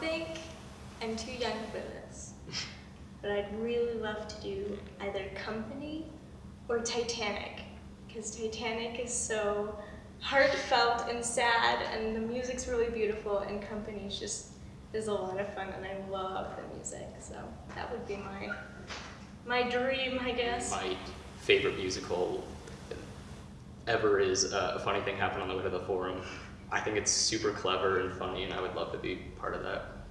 think I'm too young for this, but I'd really love to do either Company or Titanic, because Titanic is so heartfelt and sad, and the music's really beautiful, and Company's just is a lot of fun, and I love the music. So that would be my my dream, I guess. My favorite musical ever is uh, a funny thing happened on the way to the forum. I think it's super clever and funny, and I would love to be part of that.